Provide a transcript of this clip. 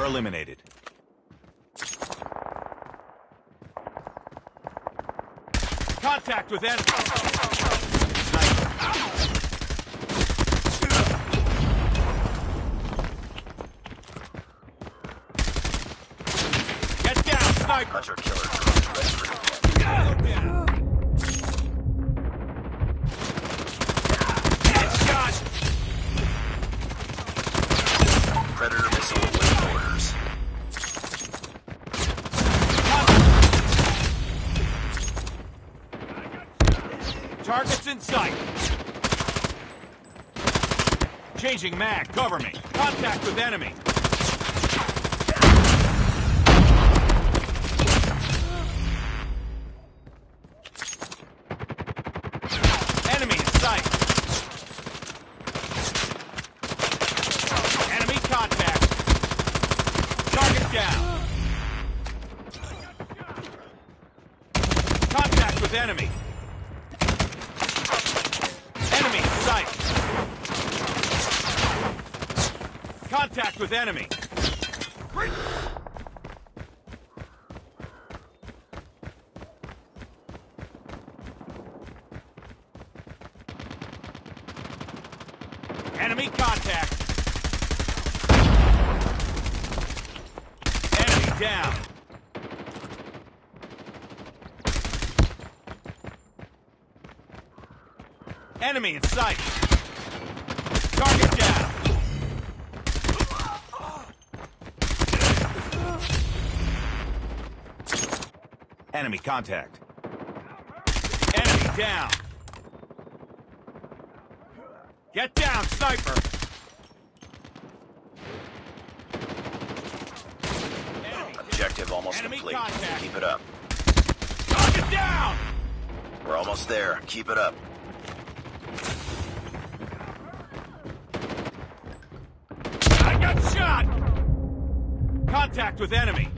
Sniper eliminated. Contact with enemy. Get down, sniper! Hunter killer drone ready for deployment. Headshot! Predator Targets in sight. Changing mag, cover me. Contact with enemy. Enemy in sight. Enemy contact. Target down. Contact with enemy. Enemy in sight. Contact with enemy. Enemy contact. Enemy down. Enemy in sight. Target down. Enemy contact. Enemy down. Get down, sniper. Objective almost Enemy complete. contact. Keep it up. Target down. We're almost there. Keep it up. I got shot. Contact with enemy.